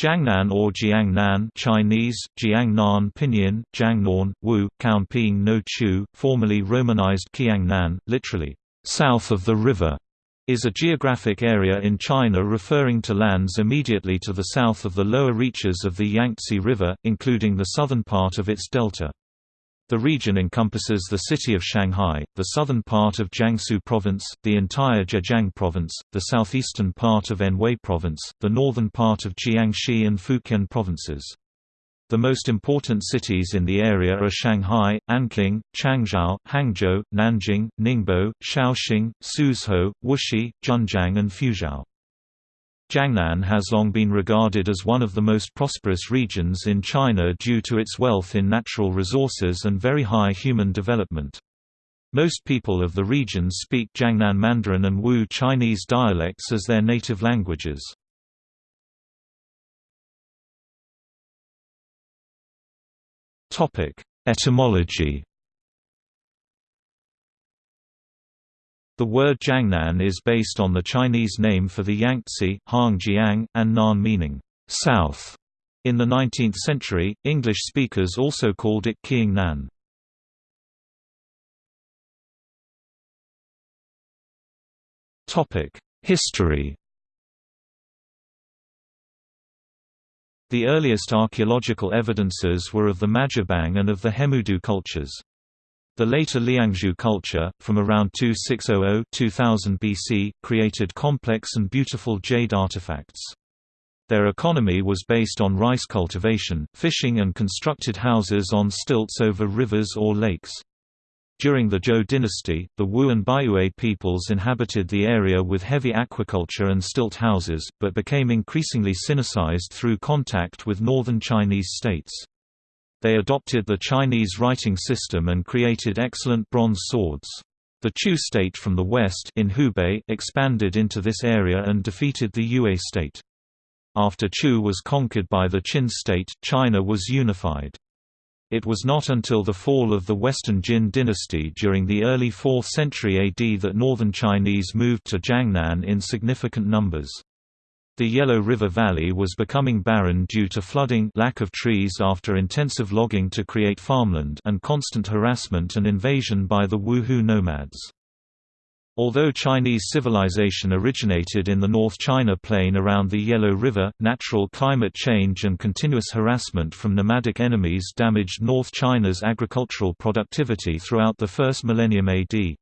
Jiangnan or Jiangnan Chinese, Jiangnan Pinyin, Jiangnan, Wu, Kaunping no Chu, formerly romanized Kiangnan, literally, south of the river, is a geographic area in China referring to lands immediately to the south of the lower reaches of the Yangtze River, including the southern part of its delta. The region encompasses the city of Shanghai, the southern part of Jiangsu Province, the entire Zhejiang Province, the southeastern part of Anhui Province, the northern part of Jiangxi and Fujian Provinces. The most important cities in the area are Shanghai, Anqing, Changzhou, Hangzhou, Nanjing, Ningbo, Shaoxing, Suzhou, Wuxi, Zhenjiang and Fuzhou. Jiangnan has long been regarded as one of the most prosperous regions in China due to its wealth in natural resources and very high human development. Most people of the region speak Jiangnan Mandarin and Wu Chinese dialects as their native languages. Etymology The word Jiangnan is based on the Chinese name for the Yangtze, Hangjiang, and Nan meaning south. In the 19th century, English speakers also called it Kiangnan. History The earliest archaeological evidences were of the Majiabang and of the Hemudu cultures. The later Liangzhu culture, from around 2600–2000 BC, created complex and beautiful jade artifacts. Their economy was based on rice cultivation, fishing and constructed houses on stilts over rivers or lakes. During the Zhou dynasty, the Wu and Baiyue peoples inhabited the area with heavy aquaculture and stilt houses, but became increasingly Sinicized through contact with northern Chinese states. They adopted the Chinese writing system and created excellent bronze swords. The Chu state from the west in Hubei expanded into this area and defeated the Yue state. After Chu was conquered by the Qin state, China was unified. It was not until the fall of the Western Jin dynasty during the early 4th century AD that northern Chinese moved to Jiangnan in significant numbers. The Yellow River Valley was becoming barren due to flooding lack of trees after intensive logging to create farmland and constant harassment and invasion by the Wuhu nomads. Although Chinese civilization originated in the North China Plain around the Yellow River, natural climate change and continuous harassment from nomadic enemies damaged North China's agricultural productivity throughout the first millennium AD.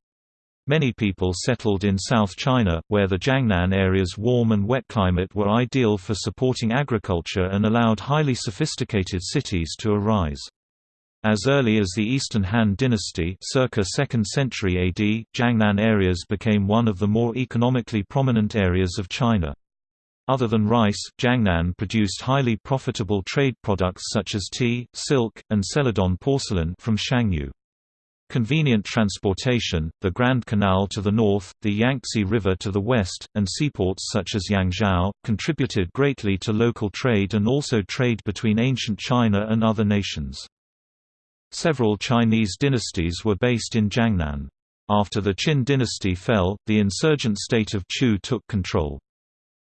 Many people settled in South China, where the Jiangnan area's warm and wet climate were ideal for supporting agriculture and allowed highly sophisticated cities to arise. As early as the Eastern Han dynasty circa 2nd century AD, Jiangnan areas became one of the more economically prominent areas of China. Other than rice, Jiangnan produced highly profitable trade products such as tea, silk, and celadon porcelain from Shangyu. Convenient transportation, the Grand Canal to the north, the Yangtze River to the west, and seaports such as Yangzhou, contributed greatly to local trade and also trade between ancient China and other nations. Several Chinese dynasties were based in Jiangnan. After the Qin dynasty fell, the insurgent state of Chu took control.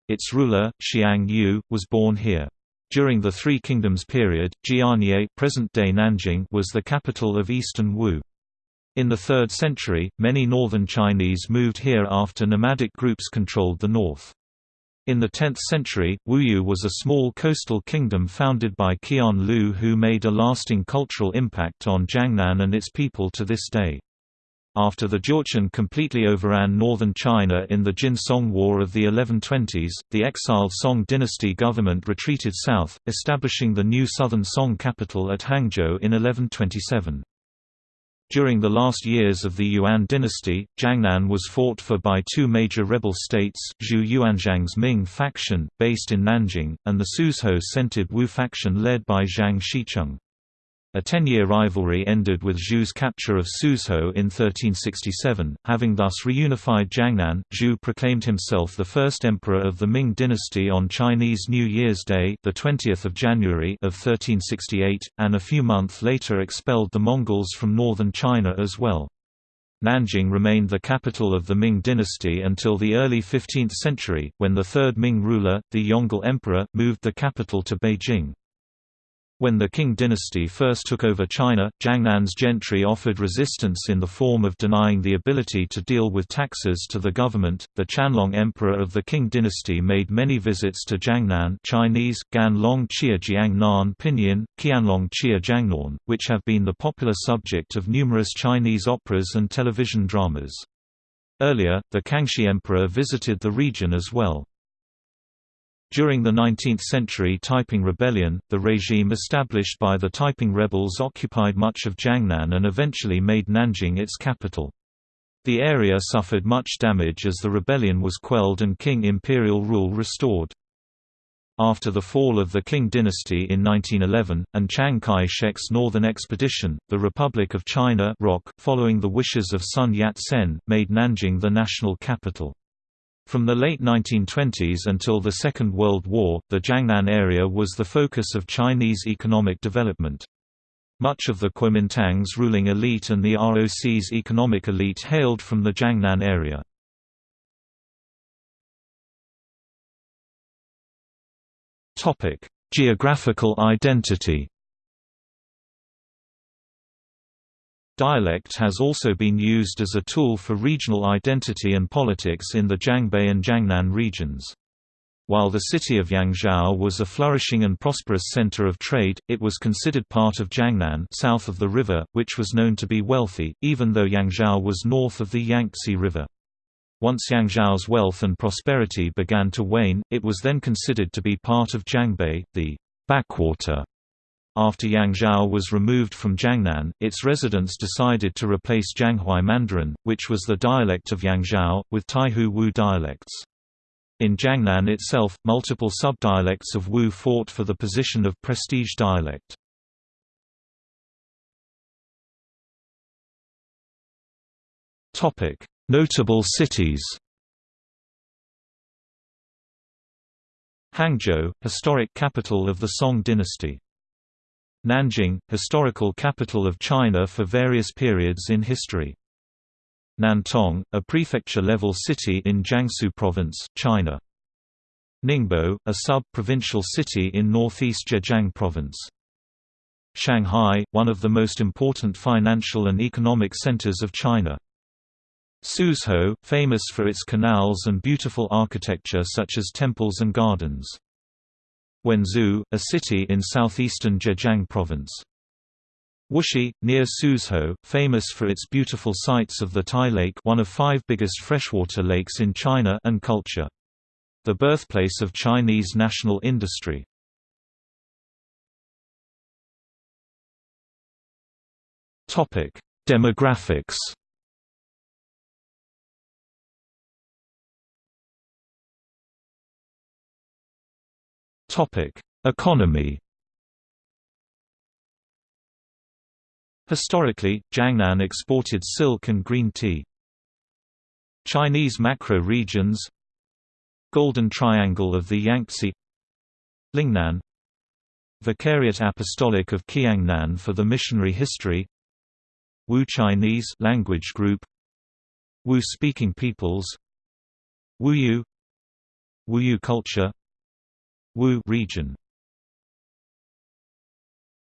Its ruler, Xiang Yu, was born here. During the Three Kingdoms period, Jianye present-day Nanjing was the capital of eastern Wu. In the 3rd century, many northern Chinese moved here after nomadic groups controlled the north. In the 10th century, Wuyue was a small coastal kingdom founded by Qian Liu who made a lasting cultural impact on Jiangnan and its people to this day. After the Jurchen completely overran northern China in the Jin-Song War of the 1120s, the exiled Song dynasty government retreated south, establishing the new southern Song capital at Hangzhou in 1127. During the last years of the Yuan dynasty, Jiangnan was fought for by two major rebel states, Zhu Yuanzhang's Ming faction, based in Nanjing, and the Suzhou-centered Wu faction led by Zhang Shicheng. A ten-year rivalry ended with Zhu's capture of Suzhou in 1367. Having thus reunified Jiangnan, Zhu proclaimed himself the first emperor of the Ming dynasty on Chinese New Year's Day, the 20th of January of 1368, and a few months later expelled the Mongols from northern China as well. Nanjing remained the capital of the Ming dynasty until the early 15th century, when the third Ming ruler, the Yongle Emperor, moved the capital to Beijing. When the Qing dynasty first took over China, Jiangnan's gentry offered resistance in the form of denying the ability to deal with taxes to the government. The Qianlong Emperor of the Qing dynasty made many visits to Jiangnan Chinese, Gan Long Chia Jiangnan Pinyin, Qianlong Chia Jiangnan, which have been the popular subject of numerous Chinese operas and television dramas. Earlier, the Kangxi Emperor visited the region as well. During the 19th-century Taiping Rebellion, the regime established by the Taiping rebels occupied much of Jiangnan and eventually made Nanjing its capital. The area suffered much damage as the rebellion was quelled and Qing imperial rule restored. After the fall of the Qing dynasty in 1911, and Chiang Kai-shek's Northern Expedition, the Republic of China following the wishes of Sun Yat-sen, made Nanjing the national capital. From the late 1920s until the Second World War, the Jiangnan area was the focus of Chinese economic development. Much of the Kuomintang's ruling elite and the ROC's economic elite hailed from the Jiangnan area. Geographical identity Dialect has also been used as a tool for regional identity and politics in the Jiangbei and Jiangnan regions. While the city of Yangzhou was a flourishing and prosperous center of trade, it was considered part of Jiangnan south of the river, which was known to be wealthy, even though Yangzhou was north of the Yangtze River. Once Yangzhou's wealth and prosperity began to wane, it was then considered to be part of Jiangbei, the backwater after Yangzhou was removed from Jiangnan, its residents decided to replace Jianghuai Mandarin, which was the dialect of Yangzhou, with Taihu Wu dialects. In Jiangnan itself, multiple subdialects of Wu fought for the position of prestige dialect. Notable cities Hangzhou, historic capital of the Song dynasty Nanjing, historical capital of China for various periods in history. Nantong, a prefecture-level city in Jiangsu Province, China. Ningbo, a sub-provincial city in northeast Zhejiang Province. Shanghai, one of the most important financial and economic centers of China. Suzhou, famous for its canals and beautiful architecture such as temples and gardens. Wenzhou, a city in southeastern Zhejiang province. Wuxi, near Suzhou, famous for its beautiful sights of the Tai Lake one of five biggest freshwater lakes in China and culture. The birthplace of Chinese national industry. Demographics Topic: Economy. Historically, Jiangnan exported silk and green tea. Chinese macro regions Golden Triangle of the Yangtze Lingnan Vicariate Apostolic of Kiangnan for the missionary history Wu Chinese language group Wu-speaking peoples Wuyue Wuyue culture Wu region